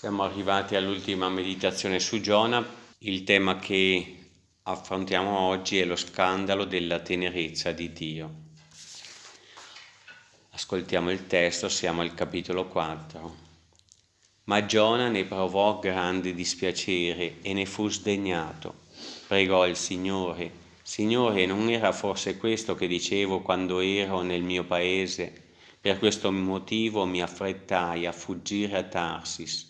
Siamo arrivati all'ultima meditazione su Giona. Il tema che affrontiamo oggi è lo scandalo della tenerezza di Dio. Ascoltiamo il testo, siamo al capitolo 4. Ma Giona ne provò grande dispiacere e ne fu sdegnato. Pregò il Signore, Signore, non era forse questo che dicevo quando ero nel mio paese? Per questo motivo mi affrettai a fuggire a Tarsis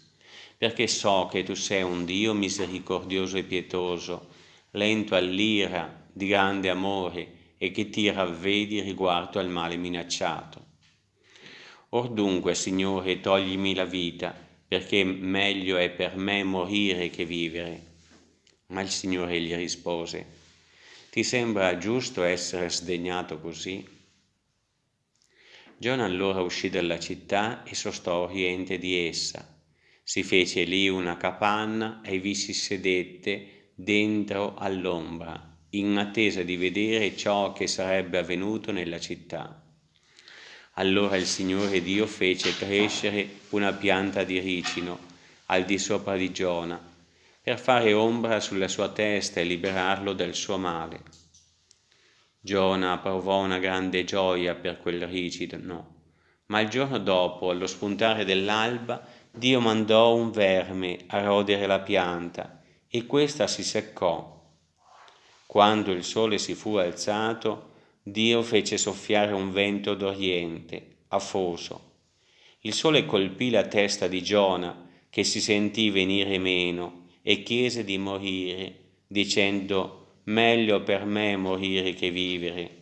perché so che tu sei un Dio misericordioso e pietoso, lento all'ira, di grande amore e che ti ravvedi riguardo al male minacciato. Or dunque, Signore, toglimi la vita, perché meglio è per me morire che vivere. Ma il Signore gli rispose, ti sembra giusto essere sdegnato così? Giona allora uscì dalla città e sostò a oriente di essa si fece lì una capanna e vi si sedette dentro all'ombra, in attesa di vedere ciò che sarebbe avvenuto nella città. Allora il Signore Dio fece crescere una pianta di ricino al di sopra di Giona, per fare ombra sulla sua testa e liberarlo dal suo male. Giona provò una grande gioia per quel ricino, ma il giorno dopo, allo spuntare dell'alba, Dio mandò un verme a rodere la pianta e questa si seccò. Quando il sole si fu alzato, Dio fece soffiare un vento d'oriente, afoso. Il sole colpì la testa di Giona, che si sentì venire meno, e chiese di morire, dicendo, meglio per me morire che vivere.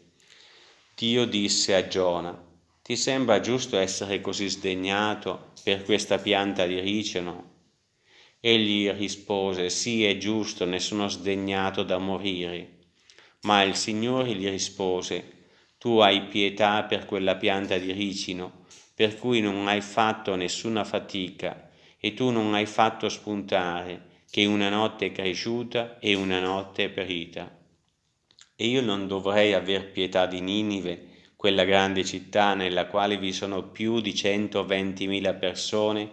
Dio disse a Giona, ti sembra giusto essere così sdegnato per questa pianta di ricino? Egli rispose, sì è giusto, ne sono sdegnato da morire. Ma il Signore gli rispose, tu hai pietà per quella pianta di ricino, per cui non hai fatto nessuna fatica, e tu non hai fatto spuntare, che una notte è cresciuta e una notte è perita. E io non dovrei aver pietà di Ninive, quella grande città nella quale vi sono più di 120.000 persone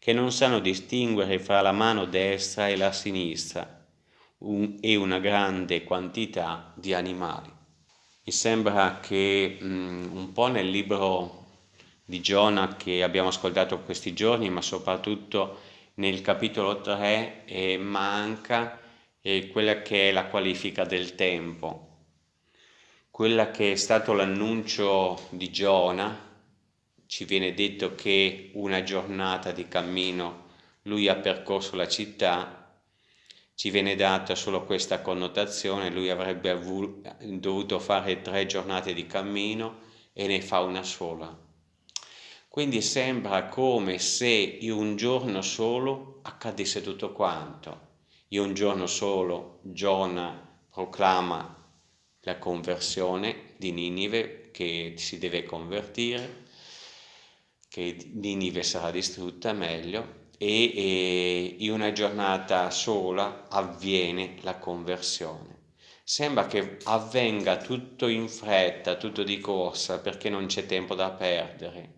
che non sanno distinguere fra la mano destra e la sinistra un, e una grande quantità di animali. Mi sembra che um, un po' nel libro di Giona che abbiamo ascoltato questi giorni, ma soprattutto nel capitolo 3, eh, manca eh, quella che è la qualifica del tempo quella che è stato l'annuncio di Giona, ci viene detto che una giornata di cammino lui ha percorso la città, ci viene data solo questa connotazione, lui avrebbe dovuto fare tre giornate di cammino e ne fa una sola. Quindi sembra come se in un giorno solo accadesse tutto quanto. In un giorno solo Giona proclama la conversione di Ninive che si deve convertire, che Ninive sarà distrutta meglio e, e in una giornata sola avviene la conversione. Sembra che avvenga tutto in fretta, tutto di corsa, perché non c'è tempo da perdere.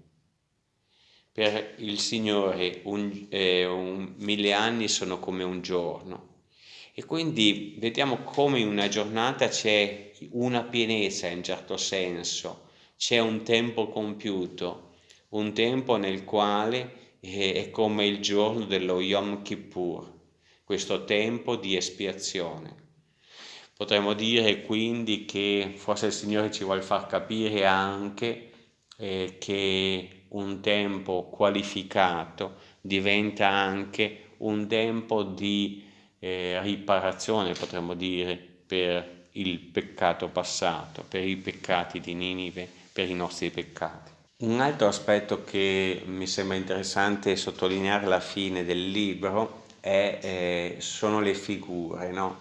Per il Signore un, eh, un, mille anni sono come un giorno e quindi vediamo come in una giornata c'è una pienezza in certo senso, c'è un tempo compiuto, un tempo nel quale è come il giorno dello Yom Kippur, questo tempo di espiazione. Potremmo dire quindi che forse il Signore ci vuole far capire anche eh, che un tempo qualificato diventa anche un tempo di eh, riparazione, potremmo dire, per il peccato passato, per i peccati di Ninive, per i nostri peccati. Un altro aspetto che mi sembra interessante sottolineare alla fine del libro è, eh, sono le figure. No?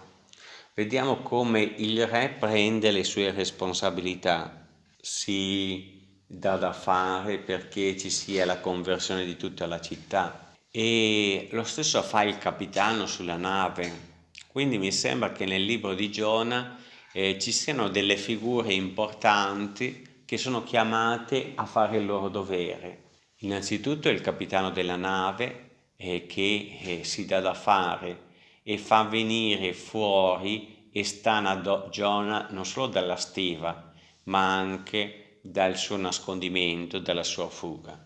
Vediamo come il re prende le sue responsabilità, si dà da fare perché ci sia la conversione di tutta la città, e lo stesso fa il capitano sulla nave. Quindi mi sembra che nel libro di Giona eh, ci siano delle figure importanti che sono chiamate a fare il loro dovere. Innanzitutto il capitano della nave, eh, che eh, si dà da fare e fa venire fuori e stana Giona non solo dalla stiva, ma anche dal suo nascondimento, dalla sua fuga.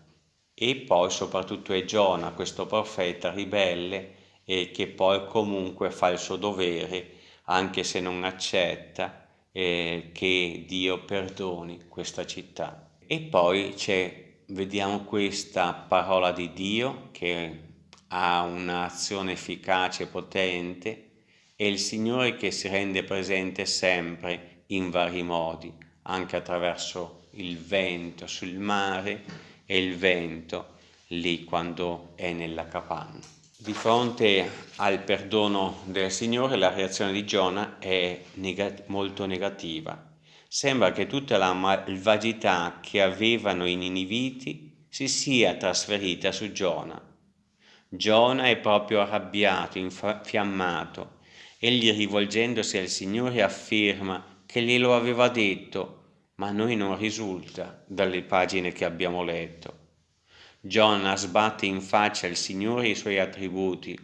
E poi soprattutto è Giona, questo profeta ribelle, e che poi comunque fa il suo dovere, anche se non accetta eh, che Dio perdoni questa città. E poi c'è, vediamo questa parola di Dio che ha un'azione efficace e potente, è il Signore che si rende presente sempre in vari modi, anche attraverso il vento sul mare e il vento lì quando è nella capanna. Di fronte al perdono del Signore la reazione di Giona è neg molto negativa. Sembra che tutta la malvagità che avevano i niniviti si sia trasferita su Giona Giona è proprio arrabbiato, infiammato. Egli rivolgendosi al Signore afferma che glielo aveva detto, ma a noi non risulta dalle pagine che abbiamo letto. Giona sbatte in faccia al Signore i suoi attributi,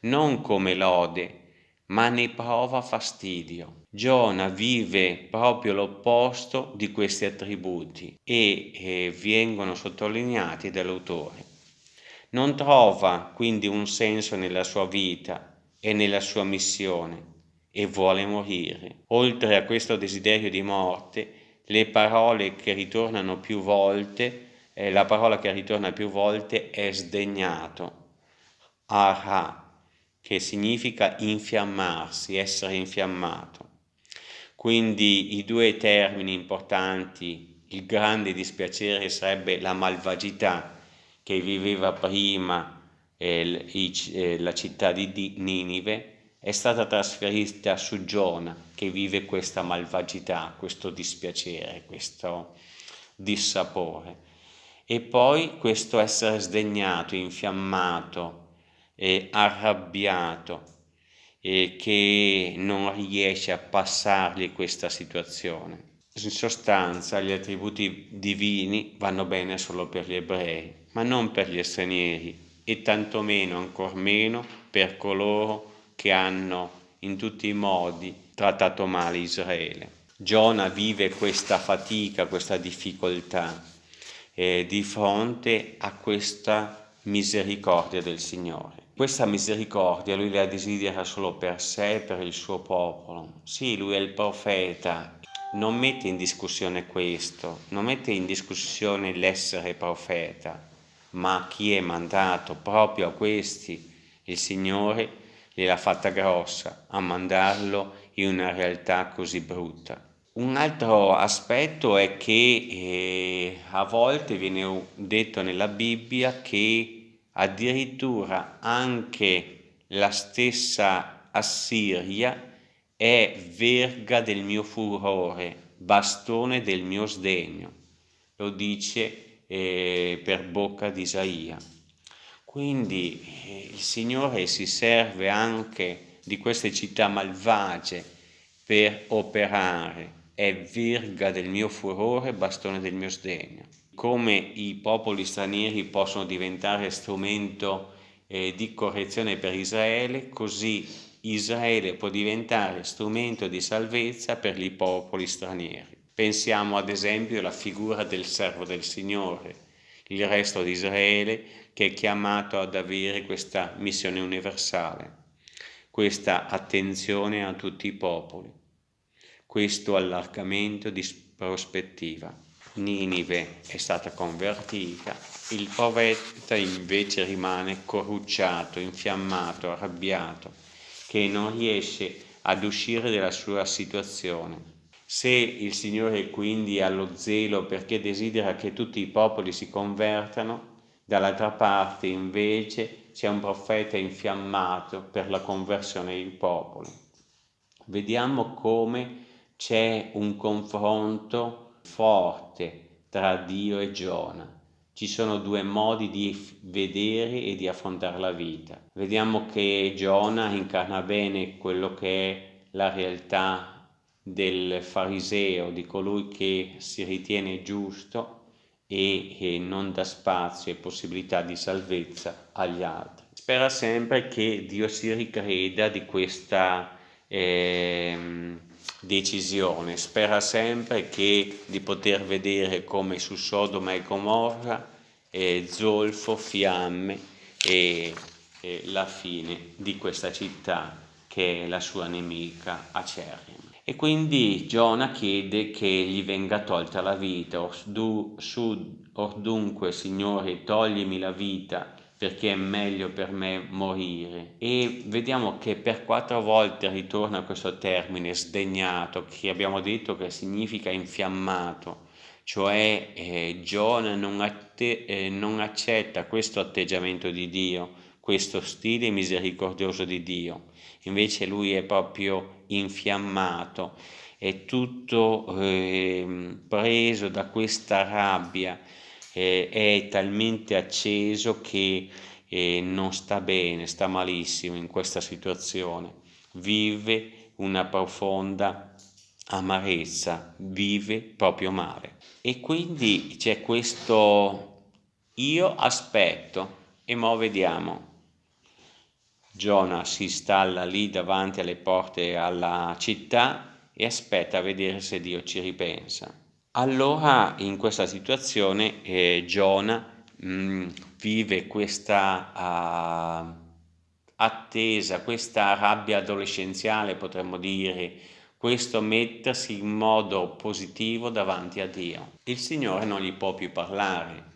non come lode, ma ne prova fastidio. Giona vive proprio l'opposto di questi attributi e, e vengono sottolineati dall'autore. Non trova quindi un senso nella sua vita e nella sua missione e vuole morire. Oltre a questo desiderio di morte, le parole che ritornano più volte, eh, la parola che ritorna più volte è sdegnato, ara, che significa infiammarsi, essere infiammato. Quindi i due termini importanti, il grande dispiacere sarebbe la malvagità, che viveva prima eh, eh, la città di Ninive è stata trasferita su Giona che vive questa malvagità, questo dispiacere, questo dissapore. E poi questo essere sdegnato, infiammato, e arrabbiato, e che non riesce a passargli questa situazione. In sostanza gli attributi divini vanno bene solo per gli ebrei, ma non per gli stranieri e tantomeno, ancor meno, per coloro che hanno in tutti i modi trattato male Israele. Giona vive questa fatica, questa difficoltà eh, di fronte a questa misericordia del Signore. Questa misericordia lui la desidera solo per sé e per il suo popolo. Sì, lui è il profeta, non mette in discussione questo, non mette in discussione l'essere profeta, ma chi è mandato proprio a questi, il Signore gliel'ha fatta grossa a mandarlo in una realtà così brutta. Un altro aspetto è che eh, a volte viene detto nella Bibbia che addirittura anche la stessa Assiria è verga del mio furore, bastone del mio sdegno. Lo dice eh, per bocca di Isaia. Quindi eh, il Signore si serve anche di queste città malvagie per operare, è verga del mio furore, bastone del mio sdegno. Come i popoli stranieri possono diventare strumento eh, di correzione per Israele, così Israele può diventare strumento di salvezza per i popoli stranieri. Pensiamo ad esempio alla figura del servo del Signore, il resto di Israele che è chiamato ad avere questa missione universale, questa attenzione a tutti i popoli, questo allargamento di prospettiva. Ninive è stata convertita, il profeta invece rimane corrucciato, infiammato, arrabbiato, che non riesce ad uscire dalla sua situazione se il Signore quindi ha lo zelo perché desidera che tutti i popoli si convertano, dall'altra parte invece c'è un profeta infiammato per la conversione dei popoli. Vediamo come c'è un confronto forte tra Dio e Giona. Ci sono due modi di vedere e di affrontare la vita. Vediamo che Giona incarna bene quello che è la realtà del fariseo, di colui che si ritiene giusto e, e non dà spazio e possibilità di salvezza agli altri. Spera sempre che Dio si ricreda di questa eh, decisione, spera sempre che, di poter vedere come su Sodoma e Gomorra eh, zolfo, fiamme e, e la fine di questa città che è la sua nemica acerrima. E quindi Giona chiede che gli venga tolta la vita, or, dunque Signore toglimi la vita perché è meglio per me morire. E vediamo che per quattro volte ritorna questo termine sdegnato, che abbiamo detto che significa infiammato, cioè eh, Giona non, eh, non accetta questo atteggiamento di Dio, questo stile misericordioso di Dio invece lui è proprio infiammato, è tutto eh, preso da questa rabbia, eh, è talmente acceso che eh, non sta bene, sta malissimo in questa situazione, vive una profonda amarezza, vive proprio male. E quindi c'è questo io aspetto e mo vediamo Giona si installa lì davanti alle porte alla città e aspetta a vedere se Dio ci ripensa. Allora in questa situazione eh, Giona mh, mm, vive questa uh, attesa, questa rabbia adolescenziale potremmo dire, questo mettersi in modo positivo davanti a Dio. Il Signore non gli può più parlare.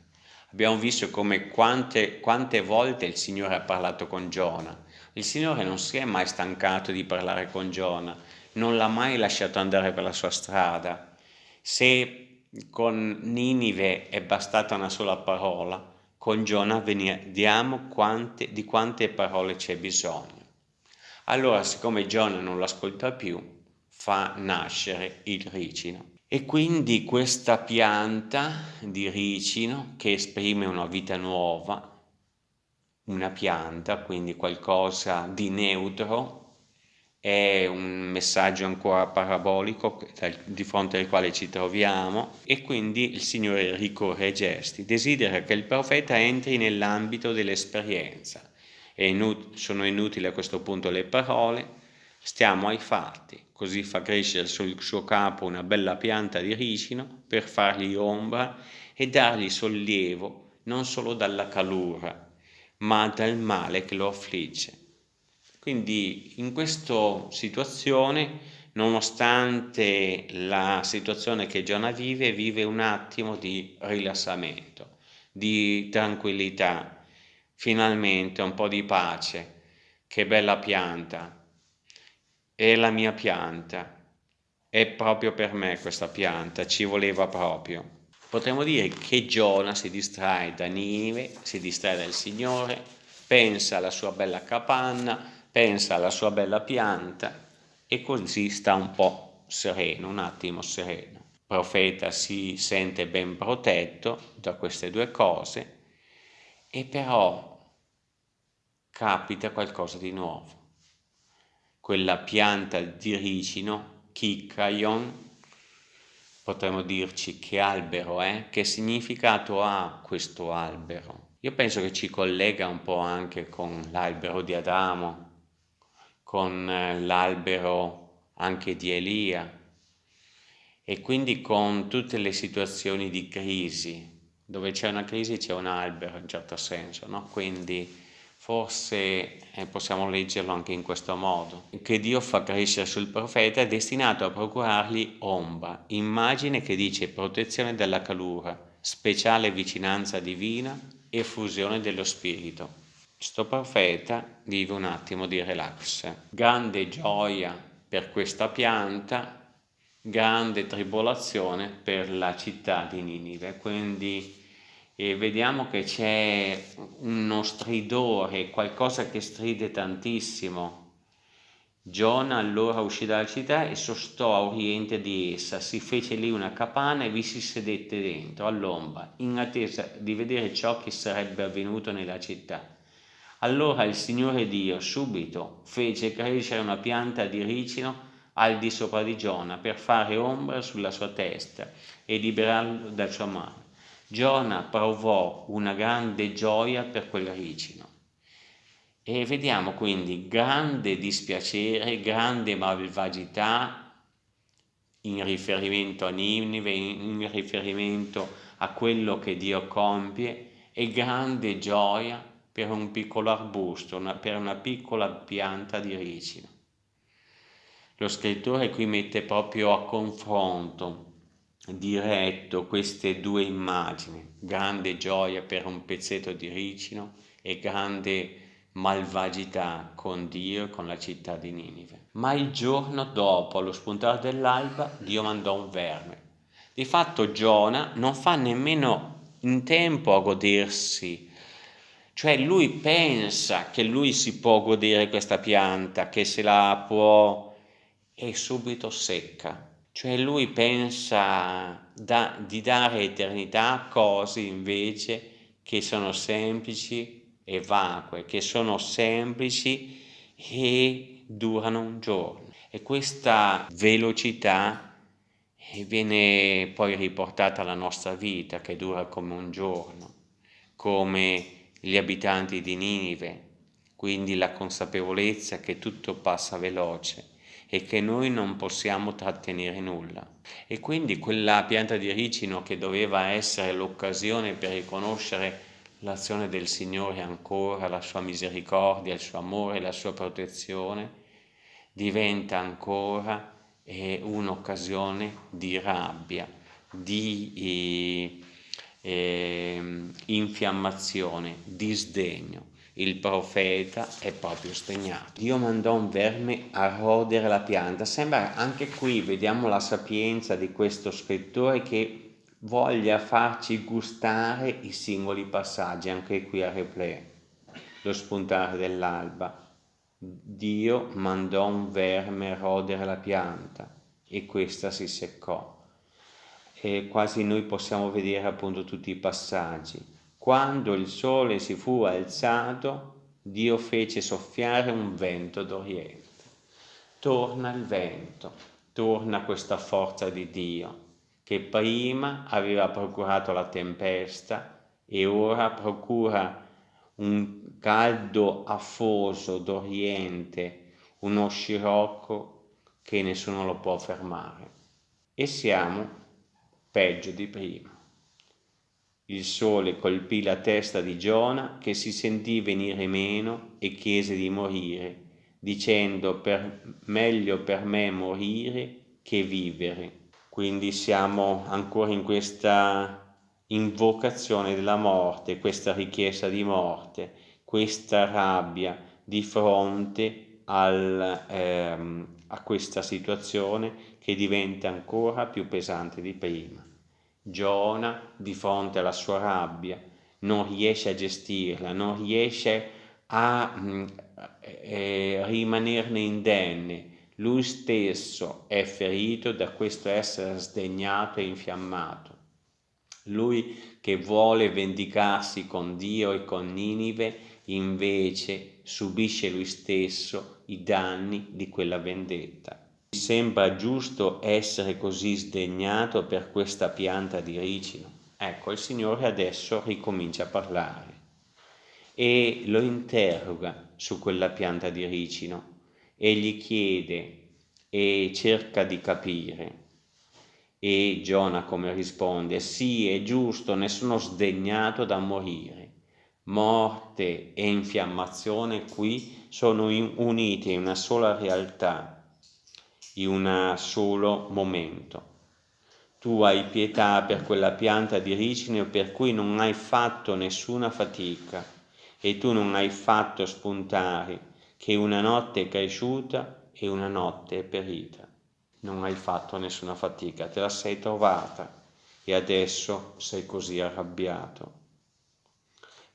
Abbiamo visto come quante, quante volte il Signore ha parlato con Giona il Signore non si è mai stancato di parlare con Giona, non l'ha mai lasciato andare per la sua strada. Se con Ninive è bastata una sola parola, con Giona vediamo quante, di quante parole c'è bisogno. Allora, siccome Giona non lo ascolta più, fa nascere il ricino. E quindi questa pianta di ricino che esprime una vita nuova, una pianta, quindi qualcosa di neutro, è un messaggio ancora parabolico di fronte al quale ci troviamo e quindi il Signore ricorre ai gesti, desidera che il profeta entri nell'ambito dell'esperienza. Inut sono inutili a questo punto le parole, stiamo ai fatti, così fa crescere sul suo capo una bella pianta di ricino per fargli ombra e dargli sollievo non solo dalla calura, ma dal male che lo affligge. Quindi in questa situazione, nonostante la situazione che Giona vive, vive un attimo di rilassamento, di tranquillità, finalmente un po' di pace. Che bella pianta, è la mia pianta, è proprio per me questa pianta, ci voleva proprio. Potremmo dire che Giona si distrae da Nive, si distrae dal Signore, pensa alla sua bella capanna, pensa alla sua bella pianta e così sta un po' sereno, un attimo sereno. Il profeta si sente ben protetto da queste due cose e però capita qualcosa di nuovo. Quella pianta di ricino, Kikaion, potremmo dirci che albero è, che significato ha questo albero. Io penso che ci collega un po' anche con l'albero di Adamo, con eh, l'albero anche di Elia e quindi con tutte le situazioni di crisi. Dove c'è una crisi c'è un albero in certo senso, no? Quindi Forse eh, possiamo leggerlo anche in questo modo, che Dio fa crescere sul profeta è destinato a procurargli ombra, immagine che dice protezione dalla calura, speciale vicinanza divina e fusione dello spirito. Sto profeta vive un attimo di relax, grande gioia per questa pianta, grande tribolazione per la città di Ninive, quindi e vediamo che c'è uno stridore, qualcosa che stride tantissimo. Giona allora uscì dalla città e sostò a oriente di essa, si fece lì una capanna e vi si sedette dentro, all'ombra, in attesa di vedere ciò che sarebbe avvenuto nella città. Allora il Signore Dio subito fece crescere una pianta di ricino al di sopra di Giona per fare ombra sulla sua testa e liberarlo dal suo male. Giona provò una grande gioia per quel ricino. E vediamo quindi grande dispiacere, grande malvagità in riferimento a Ninive, in riferimento a quello che Dio compie e grande gioia per un piccolo arbusto, una, per una piccola pianta di ricino. Lo scrittore qui mette proprio a confronto diretto queste due immagini, grande gioia per un pezzetto di ricino e grande malvagità con Dio e con la città di Ninive. Ma il giorno dopo, allo spuntare dell'alba, Dio mandò un verme. Di fatto Giona non fa nemmeno in tempo a godersi cioè lui pensa che lui si può godere questa pianta, che se la può e subito secca. Cioè lui pensa da, di dare eternità a cose invece che sono semplici e vacue, che sono semplici e durano un giorno. E questa velocità viene poi riportata alla nostra vita che dura come un giorno, come gli abitanti di Ninive, quindi la consapevolezza che tutto passa veloce e che noi non possiamo trattenere nulla. E quindi quella pianta di ricino che doveva essere l'occasione per riconoscere l'azione del Signore ancora, la sua misericordia, il suo amore, la sua protezione, diventa ancora eh, un'occasione di rabbia, di eh, eh, infiammazione, disdegno. Il profeta è proprio sdegnato. Dio mandò un verme a rodere la pianta. Sembra anche qui, vediamo la sapienza di questo scrittore che voglia farci gustare i singoli passaggi, anche qui a replay, lo spuntare dell'alba. Dio mandò un verme a rodere la pianta e questa si seccò e quasi noi possiamo vedere appunto tutti i passaggi. Quando il sole si fu alzato, Dio fece soffiare un vento d'Oriente. Torna il vento, torna questa forza di Dio, che prima aveva procurato la tempesta e ora procura un caldo afoso d'Oriente, uno scirocco che nessuno lo può fermare. E siamo peggio di prima. Il sole colpì la testa di Giona che si sentì venire meno e chiese di morire, dicendo per, meglio per me morire che vivere. Quindi siamo ancora in questa invocazione della morte, questa richiesta di morte, questa rabbia di fronte al, ehm, a questa situazione che diventa ancora più pesante di prima. Giona, di fronte alla sua rabbia, non riesce a gestirla, non riesce a mm, eh, rimanerne indenne. Lui stesso è ferito da questo essere sdegnato e infiammato. Lui che vuole vendicarsi con Dio e con Ninive, invece subisce lui stesso i danni di quella vendetta sembra giusto essere così sdegnato per questa pianta di ricino? Ecco, il Signore adesso ricomincia a parlare e lo interroga su quella pianta di ricino e gli chiede e cerca di capire. E Giona come risponde, sì, è giusto, ne sono sdegnato da morire. Morte e infiammazione qui sono unite in una sola realtà in un solo momento. Tu hai pietà per quella pianta di ricino per cui non hai fatto nessuna fatica e tu non hai fatto spuntare che una notte è cresciuta e una notte è perita. Non hai fatto nessuna fatica, te la sei trovata e adesso sei così arrabbiato.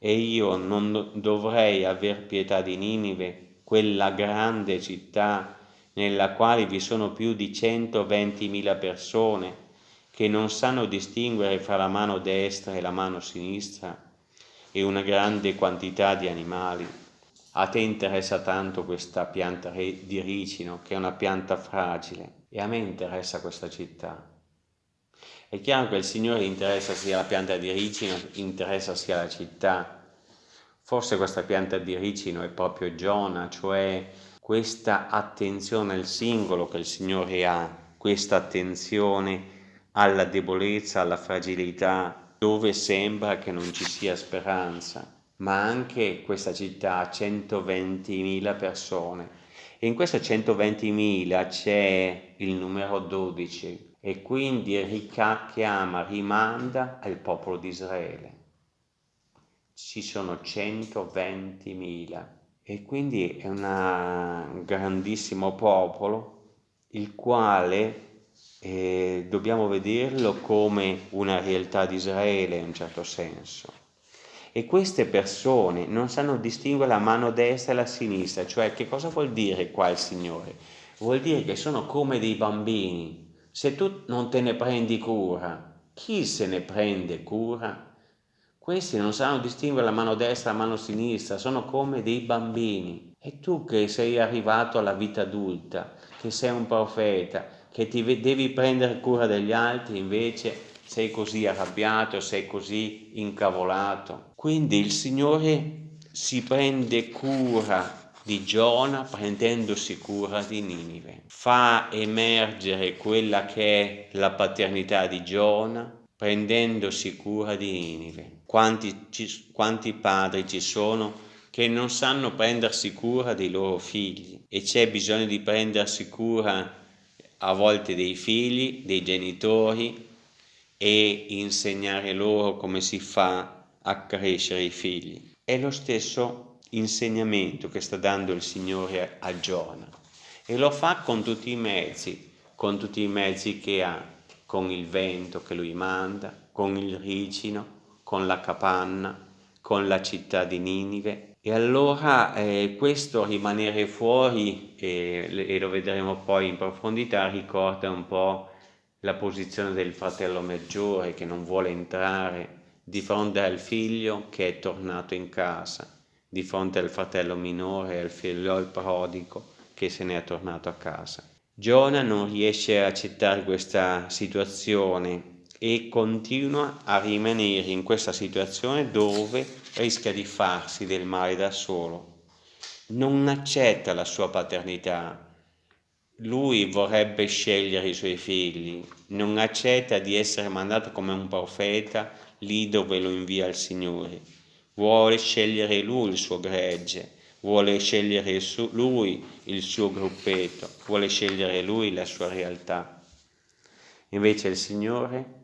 E io non dovrei aver pietà di Ninive, quella grande città nella quale vi sono più di 120.000 persone che non sanno distinguere fra la mano destra e la mano sinistra e una grande quantità di animali. A te interessa tanto questa pianta di ricino, che è una pianta fragile, e a me interessa questa città. È chiaro che il Signore interessa sia la pianta di ricino, interessa sia la città, Forse questa pianta di ricino è proprio Giona, cioè questa attenzione al singolo che il Signore ha, questa attenzione alla debolezza, alla fragilità, dove sembra che non ci sia speranza, ma anche questa città ha 120.000 persone e in queste 120.000 c'è il numero 12 e quindi chiama, rimanda al popolo di Israele. Ci sono 120.000 e quindi è un grandissimo popolo il quale eh, dobbiamo vederlo come una realtà di Israele in un certo senso. E queste persone non sanno distinguere la mano destra e la sinistra, cioè che cosa vuol dire qua il Signore? Vuol dire che sono come dei bambini. Se tu non te ne prendi cura, chi se ne prende cura? Questi non sanno distinguere la mano destra e la mano sinistra, sono come dei bambini. E tu che sei arrivato alla vita adulta, che sei un profeta, che ti devi prendere cura degli altri, invece sei così arrabbiato, sei così incavolato. Quindi il Signore si prende cura di Giona prendendosi cura di Ninive. Fa emergere quella che è la paternità di Giona prendendosi cura di Ninive. Quanti, ci, quanti padri ci sono che non sanno prendersi cura dei loro figli e c'è bisogno di prendersi cura a volte dei figli, dei genitori e insegnare loro come si fa a crescere i figli. È lo stesso insegnamento che sta dando il Signore a Giona e lo fa con tutti i mezzi, con tutti i mezzi che ha, con il vento che lui manda, con il ricino, con la capanna, con la città di Ninive e allora eh, questo rimanere fuori, eh, e lo vedremo poi in profondità, ricorda un po' la posizione del fratello maggiore che non vuole entrare di fronte al figlio che è tornato in casa, di fronte al fratello minore al figlio prodigo che se ne è tornato a casa. Giona non riesce a accettare questa situazione e continua a rimanere in questa situazione dove rischia di farsi del male da solo. Non accetta la sua paternità. Lui vorrebbe scegliere i suoi figli, non accetta di essere mandato come un profeta lì dove lo invia il Signore. Vuole scegliere lui il suo gregge, vuole scegliere lui il suo gruppetto, vuole scegliere lui la sua realtà. Invece il Signore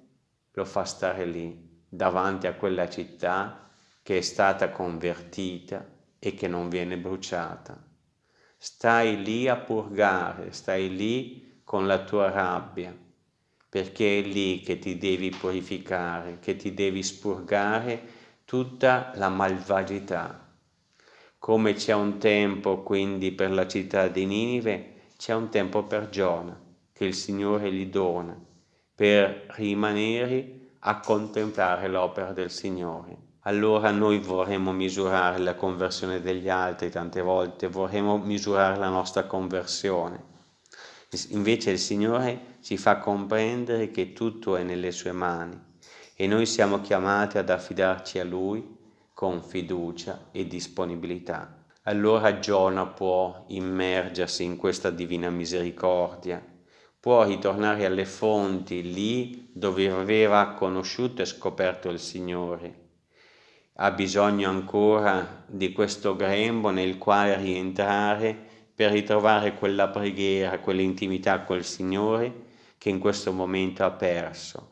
lo fa stare lì, davanti a quella città che è stata convertita e che non viene bruciata. Stai lì a purgare, stai lì con la tua rabbia, perché è lì che ti devi purificare, che ti devi spurgare tutta la malvagità. Come c'è un tempo quindi per la città di Ninive, c'è un tempo per Giona, che il Signore gli dona per rimanere a contemplare l'opera del Signore. Allora noi vorremmo misurare la conversione degli altri tante volte, vorremmo misurare la nostra conversione. Invece il Signore ci fa comprendere che tutto è nelle sue mani e noi siamo chiamati ad affidarci a Lui con fiducia e disponibilità. Allora Giona può immergersi in questa divina misericordia può ritornare alle fonti lì dove aveva conosciuto e scoperto il Signore. Ha bisogno ancora di questo grembo nel quale rientrare per ritrovare quella preghiera, quell'intimità col Signore che in questo momento ha perso,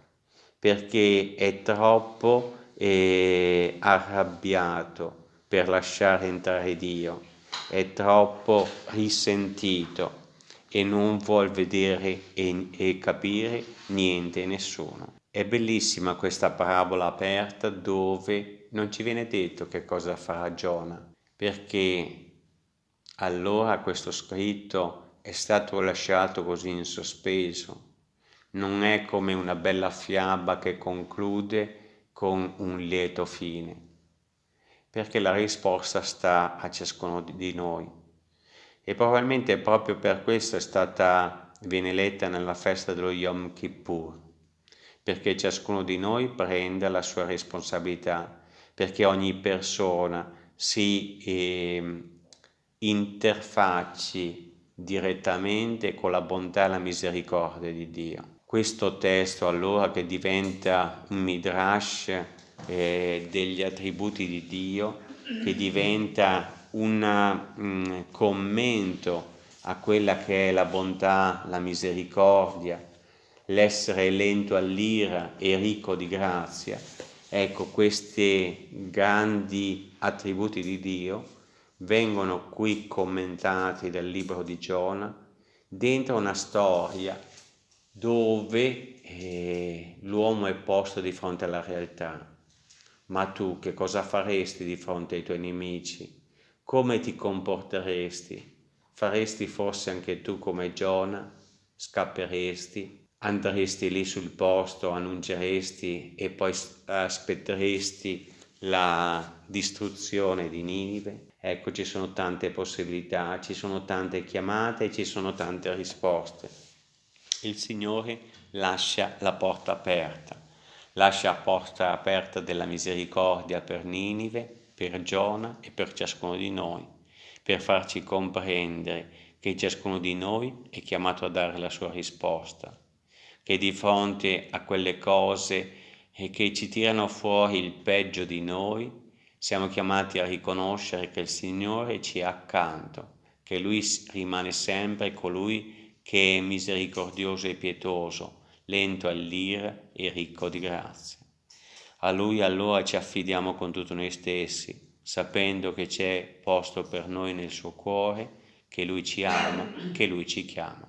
perché è troppo eh, arrabbiato per lasciare entrare Dio, è troppo risentito e non vuol vedere e, e capire niente e nessuno. È bellissima questa parabola aperta dove non ci viene detto che cosa farà Giona, perché allora questo scritto è stato lasciato così in sospeso. Non è come una bella fiaba che conclude con un lieto fine, perché la risposta sta a ciascuno di noi e probabilmente proprio per questo è stata, viene letta nella festa dello Yom Kippur, perché ciascuno di noi prenda la sua responsabilità, perché ogni persona si eh, interfacci direttamente con la bontà e la misericordia di Dio. Questo testo allora che diventa un midrash eh, degli attributi di Dio, che diventa un mm, commento a quella che è la bontà, la misericordia, l'essere lento all'ira e ricco di grazia. Ecco, questi grandi attributi di Dio vengono qui commentati dal libro di Giona dentro una storia dove eh, l'uomo è posto di fronte alla realtà. Ma tu che cosa faresti di fronte ai tuoi nemici? Come ti comporteresti? Faresti forse anche tu come Giona? Scapperesti? Andresti lì sul posto, annunceresti e poi aspetteresti la distruzione di Ninive? Ecco, ci sono tante possibilità, ci sono tante chiamate, ci sono tante risposte. Il Signore lascia la porta aperta, lascia la porta aperta della misericordia per Ninive, per Giona e per ciascuno di noi, per farci comprendere che ciascuno di noi è chiamato a dare la sua risposta, che di fronte a quelle cose che ci tirano fuori il peggio di noi, siamo chiamati a riconoscere che il Signore ci è accanto, che Lui rimane sempre colui che è misericordioso e pietoso, lento all'ira e ricco di grazia. A Lui allora ci affidiamo con tutto noi stessi, sapendo che c'è posto per noi nel suo cuore, che Lui ci ama, che Lui ci chiama.